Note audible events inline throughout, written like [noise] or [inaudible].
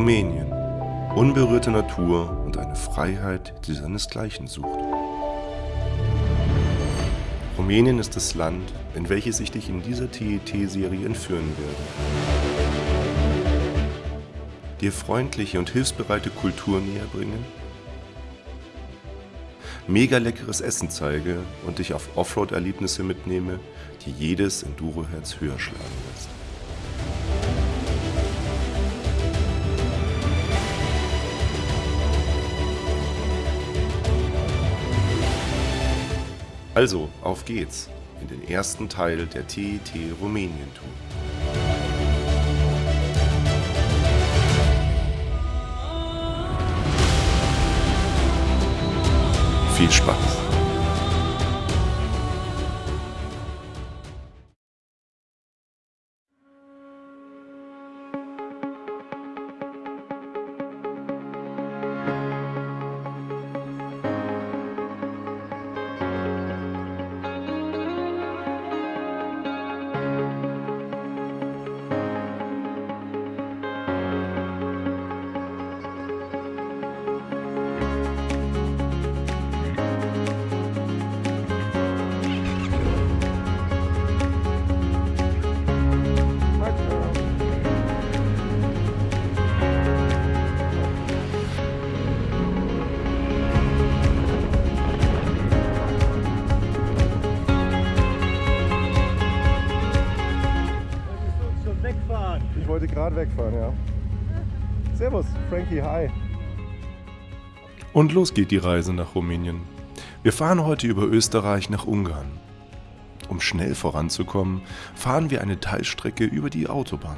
Rumänien. Unberührte Natur und eine Freiheit, die seinesgleichen sucht. Rumänien ist das Land, in welches ich dich in dieser TET-Serie entführen werde. Dir freundliche und hilfsbereite Kultur näher bringen, mega leckeres Essen zeige und dich auf Offroad-Erlebnisse mitnehme, die jedes Enduro-Herz höher schlagen lässt. Also, auf geht's in den ersten Teil der TET Rumänien Tour. Viel Spaß! Gerade wegfahren, ja. Servus, Frankie, hi. Und los geht die Reise nach Rumänien. Wir fahren heute über Österreich nach Ungarn. Um schnell voranzukommen, fahren wir eine Teilstrecke über die Autobahn.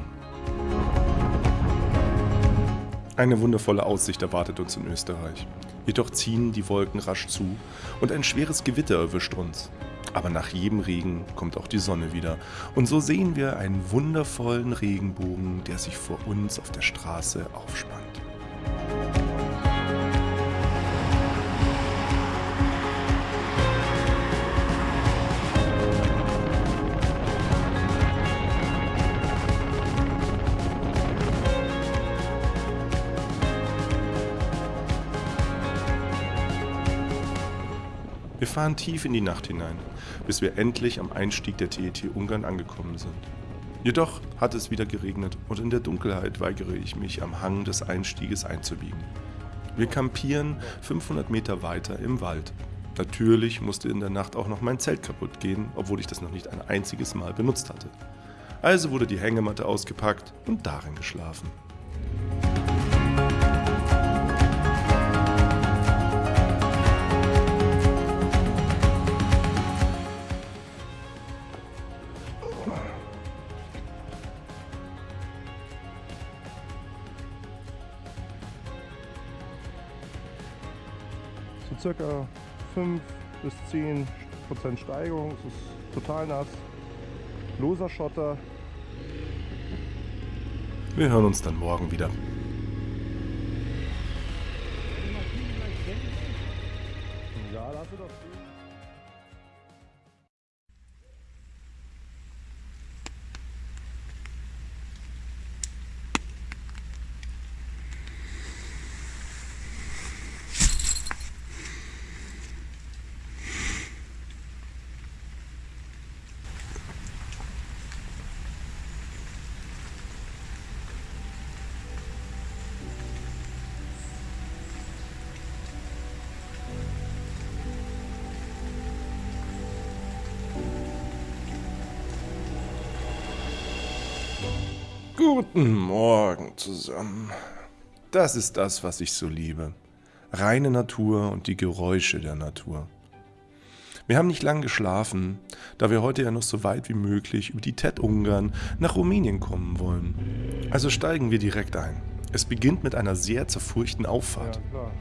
Eine wundervolle Aussicht erwartet uns in Österreich. Jedoch ziehen die Wolken rasch zu und ein schweres Gewitter erwischt uns. Aber nach jedem Regen kommt auch die Sonne wieder. Und so sehen wir einen wundervollen Regenbogen, der sich vor uns auf der Straße aufspannt. Wir fahren tief in die Nacht hinein, bis wir endlich am Einstieg der TET Ungarn angekommen sind. Jedoch hat es wieder geregnet und in der Dunkelheit weigere ich mich, am Hang des Einstieges einzubiegen. Wir kampieren 500 Meter weiter im Wald. Natürlich musste in der Nacht auch noch mein Zelt kaputt gehen, obwohl ich das noch nicht ein einziges Mal benutzt hatte. Also wurde die Hängematte ausgepackt und darin geschlafen. Circa 5 bis 10 Prozent Steigung. Es ist total nass. Loser Schotter. Wir hören uns dann morgen wieder. Guten Morgen zusammen. Das ist das, was ich so liebe. Reine Natur und die Geräusche der Natur. Wir haben nicht lang geschlafen, da wir heute ja noch so weit wie möglich über die TED-Ungarn nach Rumänien kommen wollen. Also steigen wir direkt ein. Es beginnt mit einer sehr zerfurchten Auffahrt. Ja,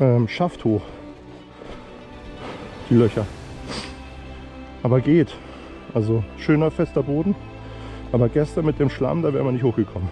ähm, Schaft hoch. Die Löcher. Aber geht. Also schöner fester Boden. Aber gestern mit dem Schlamm, da wären wir nicht hochgekommen.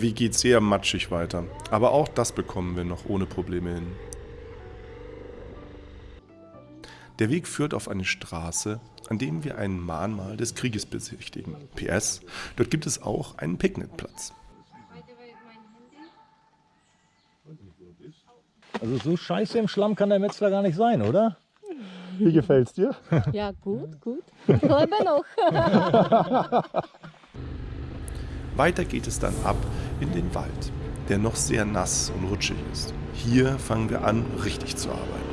Der Weg geht sehr matschig weiter, aber auch das bekommen wir noch ohne Probleme hin. Der Weg führt auf eine Straße, an dem wir ein Mahnmal des Krieges besichtigen. PS, dort gibt es auch einen Picknickplatz. Also so scheiße im Schlamm kann der Metzler gar nicht sein, oder? Wie gefällt's dir? Ja, gut, gut. Ich lebe noch. [laughs] Weiter geht es dann ab in den Wald, der noch sehr nass und rutschig ist. Hier fangen wir an, richtig zu arbeiten.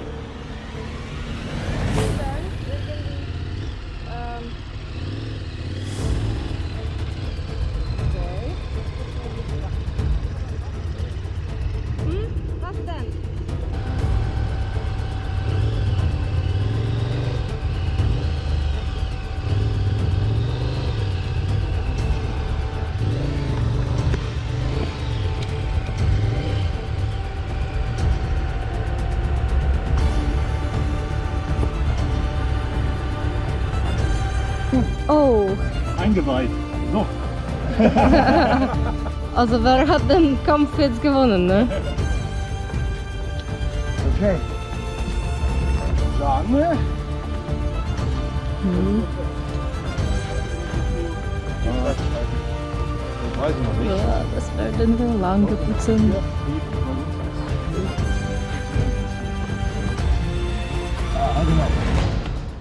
[laughs] also wer hat den Kampf jetzt gewonnen, ne? Okay. Sagen wir. Das weiß ich noch nicht. Ja, das werden wir lang geputzen.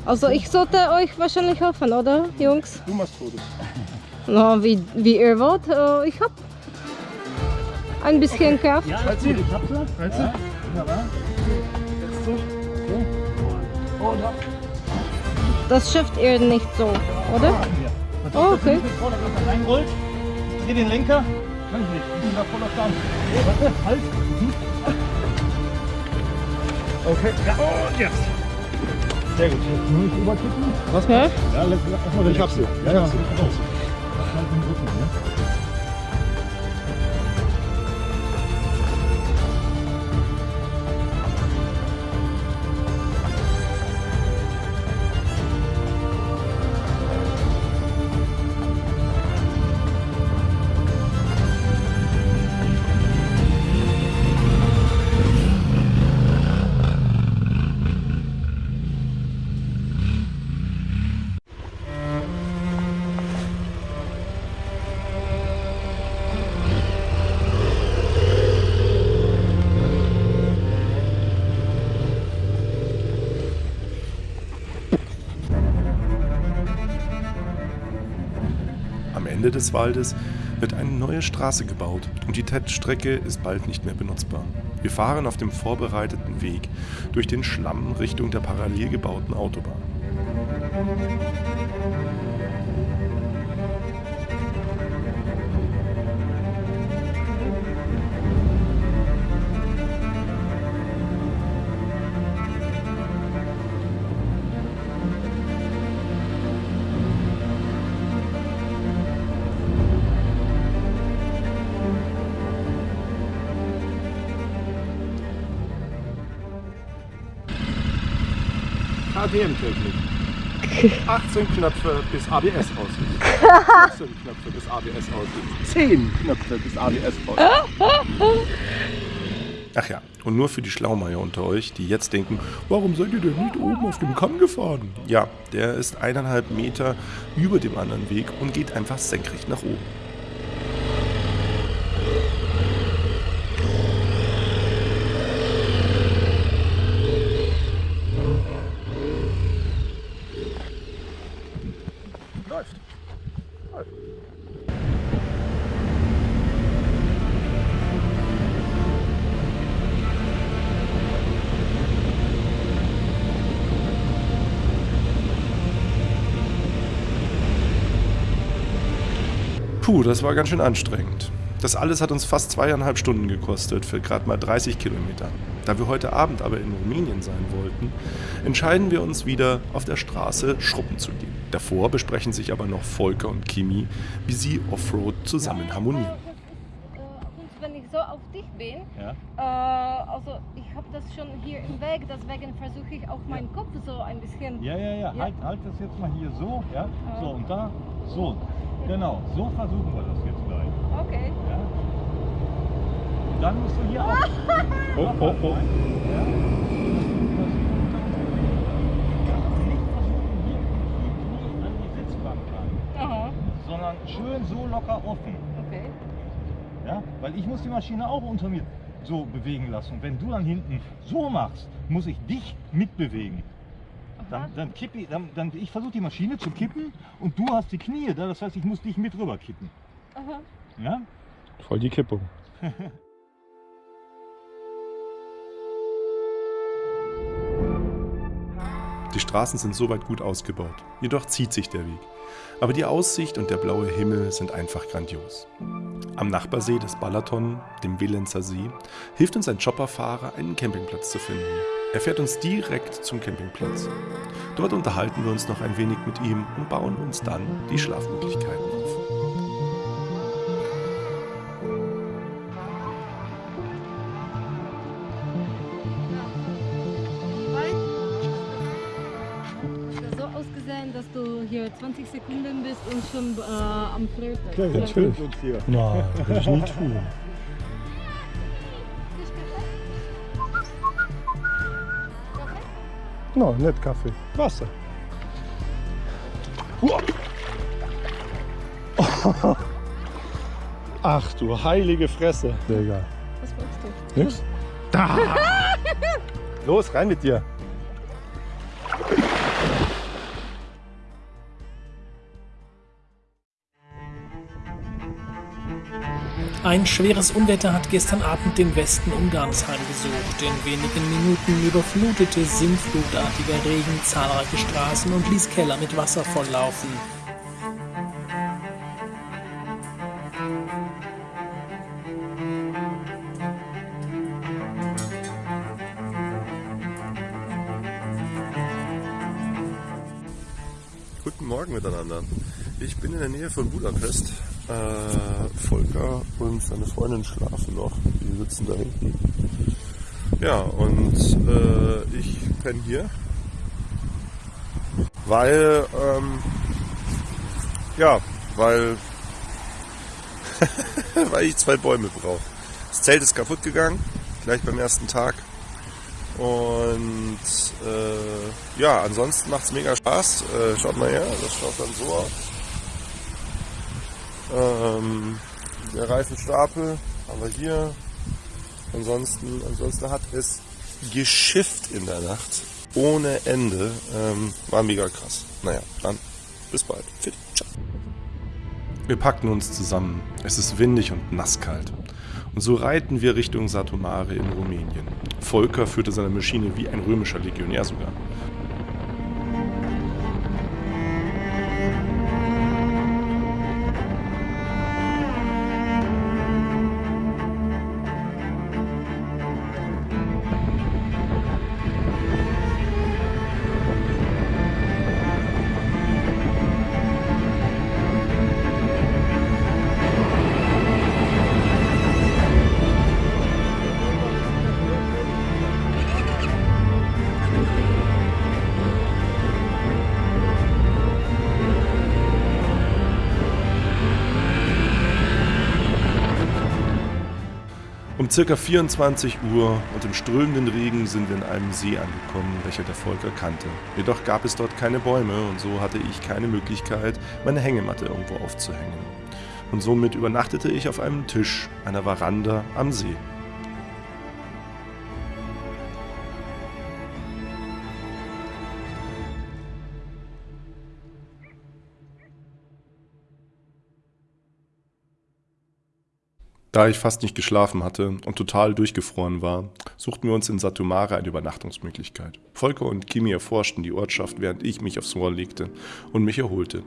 Also ich sollte euch wahrscheinlich helfen, oder, Jungs? Du machst Fotos. Na, wie, wie ihr wollt. Äh, Ich hab ein bisschen Kraft. Ja, ich hab's ja. Weißt du? Wunderbar. Jetzt so. Und ab. Das schafft ihr nicht so, oder? Hier. Das Oh, okay. reinrollt. Ich dreh den Lenker. Kann ich nicht. Ich bin da voll auf. Oh, warte, halt. Mhm. Okay. Ja, und jetzt. Sehr gut. Nur nicht überkippen. Was? Ja? Ja, lass, lass mal Ich hab's hier. Ja, ja. Raus. Halt Ende des Waldes wird eine neue Straße gebaut und die TED-Strecke ist bald nicht mehr benutzbar. Wir fahren auf dem vorbereiteten Weg durch den Schlamm Richtung der parallel gebauten Autobahn. KTM-Technik. [laughs] 18 Knöpfe bis ABS aus ist. 14 Knöpfe bis ABS aus ist. 10 Knöpfe bis ABS aus ist. Ach ja, und nur für die Schlaumeier unter euch, die jetzt denken, warum seid ihr denn nicht oben auf dem Kamm gefahren? Ja, der ist eineinhalb Meter über dem anderen Weg und geht einfach senkrecht nach oben. Puh, das war ganz schön anstrengend. Das alles hat uns fast zweieinhalb Stunden gekostet für gerade mal 30 Kilometer. Da wir heute Abend aber in Rumänien sein wollten, entscheiden wir uns wieder auf der Straße Schruppen zu gehen. Davor besprechen sich aber noch Volker und Kimi, wie sie Offroad zusammen harmonieren. Und wenn ich so auf dich bin, Ja. äh, also ich habe das schon hier im Weg, deswegen versuche ich auch meinen Kopf so ein bisschen. Ja, ja, ja. Ja. Halt, halt das jetzt mal hier so. Ja. Ja. So, und da. So. Genau. So versuchen wir das jetzt gleich. Okay. Ja. Und dann musst du hier auch. [laughs] Oh, oh, oh. Ja. Nicht versuchen, hier die Knie an die Sitzbank ran, Aha. sondern schön so locker offen. Okay. Ja? Weil ich muss die Maschine auch unter mir so bewegen lassen. Und wenn du dann hinten so machst, muss ich dich mitbewegen. Dann, dann kippe ich, dann, dann, ich versuche die Maschine zu kippen und du hast die Knie da, das heißt, ich muss dich mit rüber kippen. Aha. Ja? Voll die Kippung. [laughs] Die Straßen sind soweit gut ausgebaut, jedoch zieht sich der Weg. Aber die Aussicht und der blaue Himmel sind einfach grandios. Am Nachbarsee des Balaton, dem Willenzer See, hilft uns ein Chopperfahrer, einen Campingplatz zu finden. Er fährt uns direkt zum Campingplatz. Dort unterhalten wir uns noch ein wenig mit ihm und bauen uns dann die Schlafmöglichkeiten auf. So ausgesehen, dass du hier 20 Sekunden bist und schon äh, am Flirten. Ja, natürlich. uns hier. Nein, würde ich nie tun. No, nicht Kaffee. Wasser. [laughs] Ach du heilige Fresse. Digga. Was wolltest du? Nix? Da! [laughs] Los, rein mit dir. Ein schweres Unwetter hat gestern Abend den Westen Ungarns heimgesucht. In wenigen Minuten überflutete sintflutartiger Regen zahlreiche Straßen und ließ Keller mit Wasser volllaufen. Guten Morgen miteinander. Ich bin in der Nähe von Budapest. Äh, Volker und seine Freundin schlafen noch. Die sitzen da hinten. Ja, und äh, ich penne hier. Weil, ähm, ja, weil, [laughs] weil ich zwei Bäume brauche. Das Zelt ist kaputt gegangen, gleich beim ersten Tag. Und äh, ja, ansonsten macht es mega Spaß. Äh, schaut mal her, das schaut dann so aus. Ähm, der Reifenstapel haben wir hier. Ansonsten, ansonsten hat es geschifft in der Nacht. Ohne Ende. Ähm, war mega krass. Naja, dann bis bald. Fit. Ciao. Wir packten uns zusammen. Es ist windig und nasskalt. Und so reiten wir Richtung Satomare in Rumänien. Volker führte seine Maschine wie ein römischer Legionär sogar. Um circa 24 Uhr und im strömenden Regen sind wir in einem See angekommen, welcher der Volker kannte. Jedoch gab es dort keine Bäume und so hatte ich keine Möglichkeit, meine Hängematte irgendwo aufzuhängen. Und somit übernachtete ich auf einem Tisch einer Veranda am See. Da ich fast nicht geschlafen hatte und total durchgefroren war, suchten wir uns in Satumare eine Übernachtungsmöglichkeit. Volker und Kimi erforschten die Ortschaft, während ich mich aufs Rohr legte und mich erholte.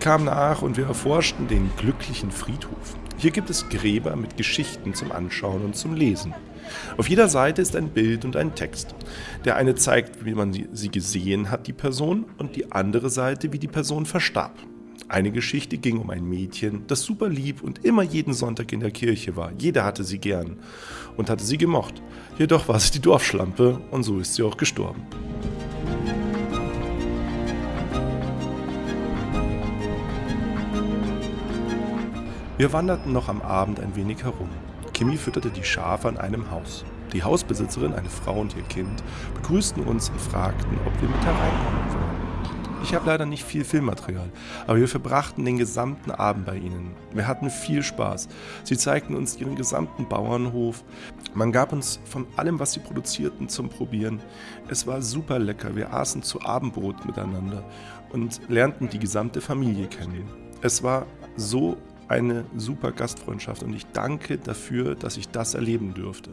Ich kam nach und wir erforschten den glücklichen Friedhof. Hier gibt es Gräber mit Geschichten zum Anschauen und zum Lesen. Auf jeder Seite ist ein Bild und ein Text. Der eine zeigt, wie man sie gesehen hat, die Person, und die andere Seite, wie die Person verstarb. Eine Geschichte ging um ein Mädchen, das super lieb und immer jeden Sonntag in der Kirche war. Jeder hatte sie gern und hatte sie gemocht. Jedoch war sie die Dorfschlampe und so ist sie auch gestorben. Wir wanderten noch am Abend ein wenig herum. Kimi fütterte die Schafe an einem Haus. Die Hausbesitzerin, eine Frau und ihr Kind, begrüßten uns und fragten, ob wir mit hereinkommen wollen. Ich habe leider nicht viel Filmmaterial, aber wir verbrachten den gesamten Abend bei ihnen. Wir hatten viel Spaß. Sie zeigten uns ihren gesamten Bauernhof. Man gab uns von allem, was sie produzierten, zum Probieren. Es war super lecker. Wir aßen zu Abendbrot miteinander und lernten die gesamte Familie kennen. Es war so eine super Gastfreundschaft und ich danke dafür, dass ich das erleben durfte.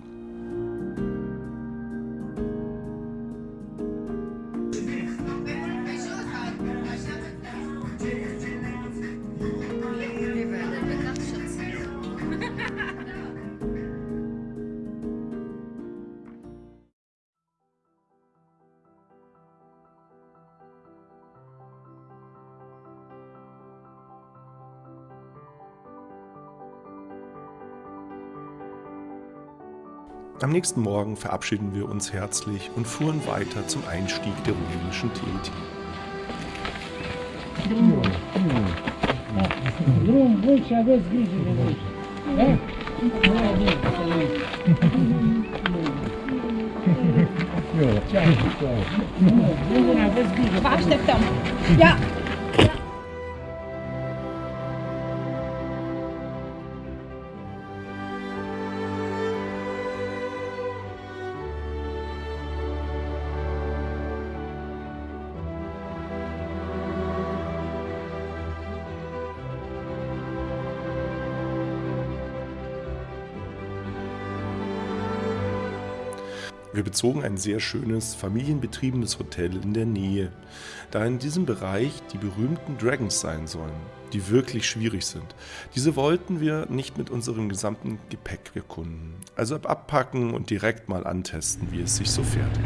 Am nächsten Morgen verabschieden wir uns herzlich und fuhren weiter zum Einstieg der rumänischen TET. Drum bun și bezogen ein sehr schönes, familienbetriebenes Hotel in der Nähe, da in diesem Bereich die berühmten Dragons sein sollen, die wirklich schwierig sind. Diese wollten wir nicht mit unserem gesamten Gepäck erkunden, also abpacken und direkt mal antesten, wie es sich so fährt.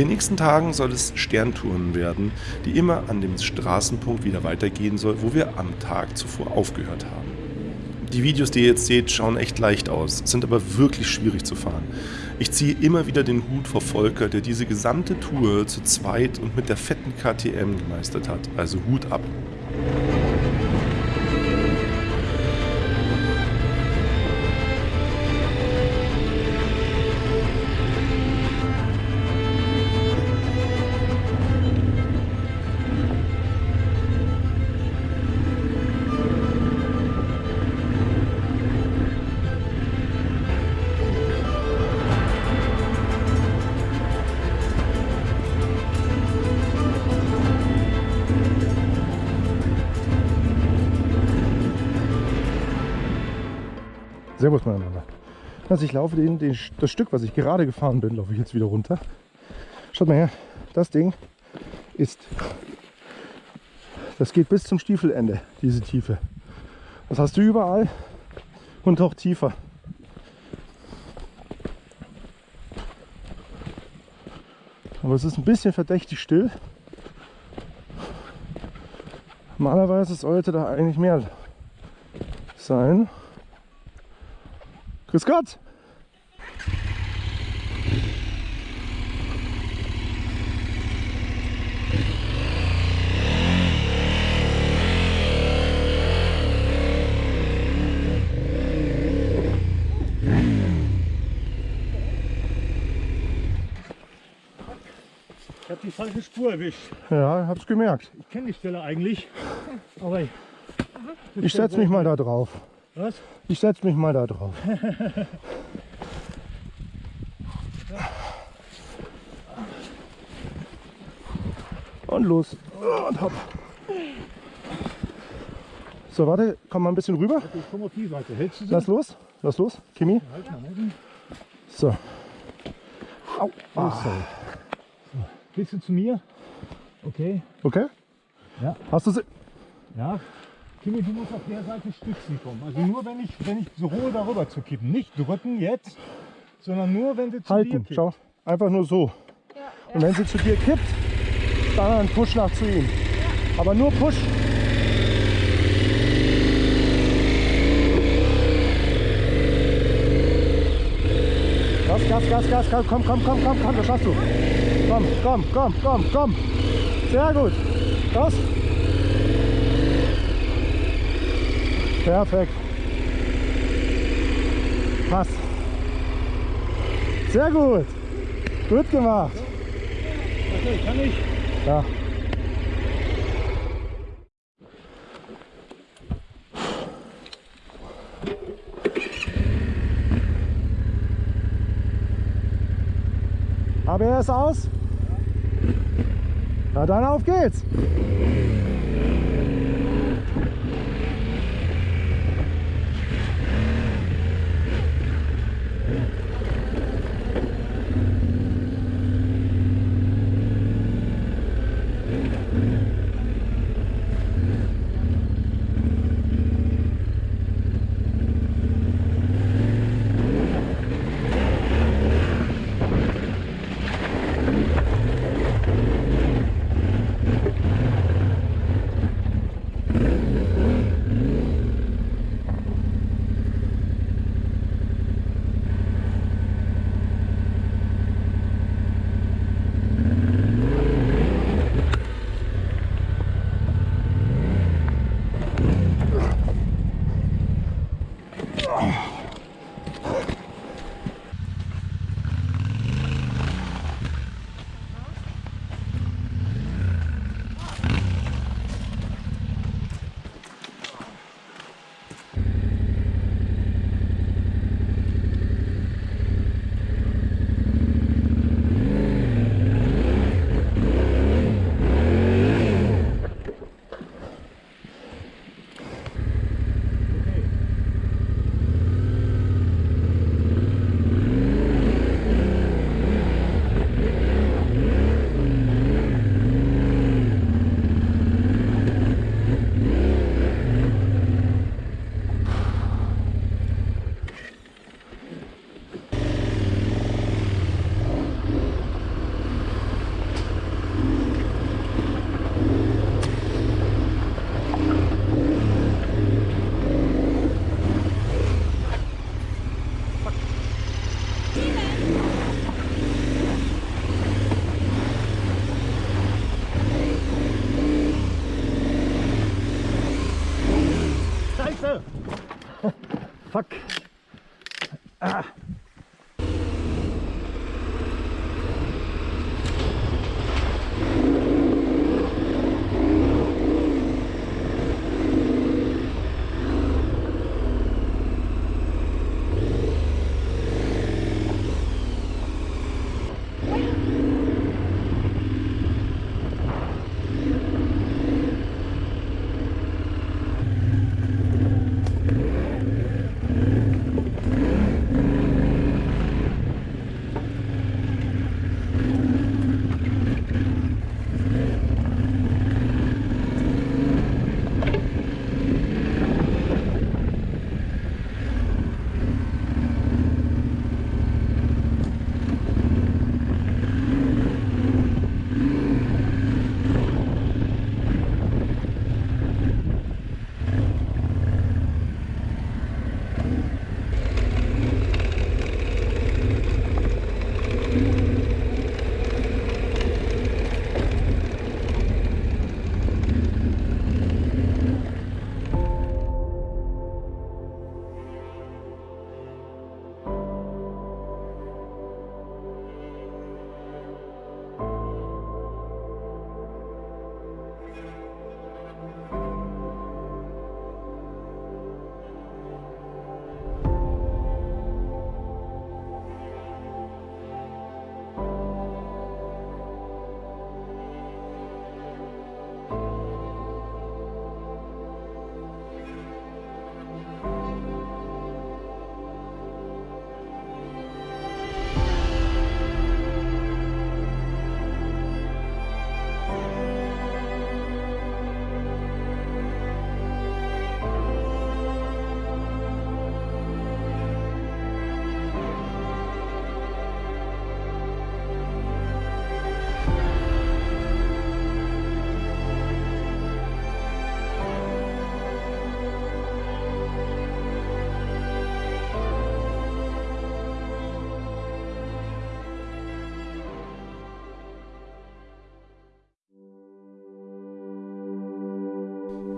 Den nächsten Tagen soll es Sterntouren werden, die immer an dem Straßenpunkt wieder weitergehen soll, wo wir am Tag zuvor aufgehört haben. Die Videos, die ihr jetzt seht, schauen echt leicht aus, sind aber wirklich schwierig zu fahren. Ich ziehe immer wieder den Hut vor Volker, der diese gesamte Tour zu zweit und mit der fetten KTM gemeistert hat. Also Hut ab. Servus miteinander. Also ich laufe den, den, das Stück, was ich gerade gefahren bin, laufe ich jetzt wieder runter. Schaut mal her, das Ding ist, das geht bis zum Stiefelende, diese Tiefe. Das hast du überall und auch tiefer. Aber es ist ein bisschen verdächtig still. Normalerweise sollte da eigentlich mehr sein. Grüß Gott! Ich habe die falsche Spur erwischt. Ja, hab's gemerkt. Ich kenne die Stelle eigentlich. Aber Ich setze mich mal da drauf. Was? Ich setze mich mal da drauf. [laughs] Und los. Und hopp. So, warte, komm mal ein bisschen rüber. Lass los. Lass los. Kimi. Halt. So. Au. Oh, Ah. Willst du zu mir? Okay. Okay? Ja. Hast du sie? Ja. Kimi, du musst auf der Seite stützen kommen. Also nur wenn ich, wenn ich so rohe darüber zu kippen. Nicht drücken jetzt, sondern nur wenn sie zu dir Halten. kippt. Schau. Einfach nur so. Und wenn sie zu dir kippt, dann ein Push nach zu ihm. Aber nur Push. Gas, Gas, Gas, Gas, Gas, komm, komm, komm, komm, komm, das schaffst du. Komm, komm, komm, komm, komm. Sehr gut. Das. Perfekt. Passt. Sehr gut. Gut gemacht. Okay, kann ich? Ja. ABS aus? Na dann auf geht's!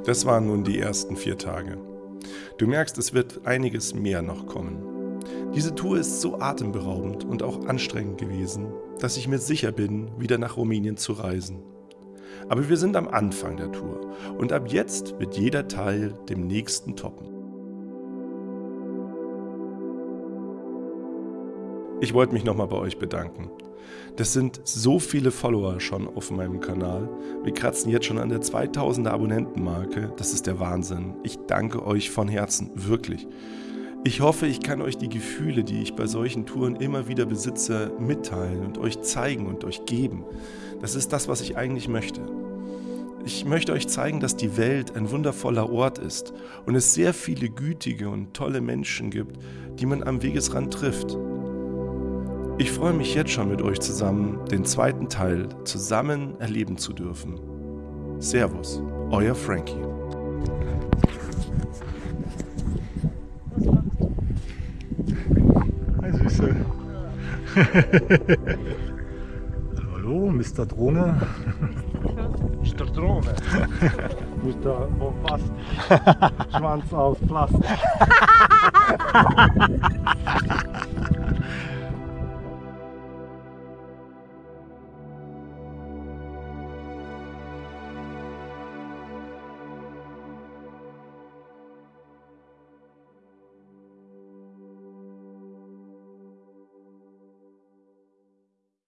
Das waren nun die ersten vier Tage. Du merkst, es wird einiges mehr noch kommen. Diese Tour ist so atemberaubend und auch anstrengend gewesen, dass ich mir sicher bin, wieder nach Rumänien zu reisen. Aber wir sind am Anfang der Tour und ab jetzt wird jeder Teil dem nächsten toppen. Ich wollte mich nochmal bei euch bedanken. Das sind so viele Follower schon auf meinem Kanal. Wir kratzen jetzt schon an der 2000er Abonnentenmarke. Das ist der Wahnsinn. Ich danke euch von Herzen, wirklich. Ich hoffe, ich kann euch die Gefühle, die ich bei solchen Touren immer wieder besitze, mitteilen und euch zeigen und euch geben. Das ist das, was ich eigentlich möchte. Ich möchte euch zeigen, dass die Welt ein wundervoller Ort ist und es sehr viele gütige und tolle Menschen gibt, die man am Wegesrand trifft. Ich freue mich jetzt schon mit euch zusammen, den zweiten Teil zusammen erleben zu dürfen. Servus, euer Frankie. Hi Süße. [laughs] Hallo, Mr. Drohne. Mr. Drohne. [laughs] Mr. Bombast. [laughs] Schwanz aus Plastik.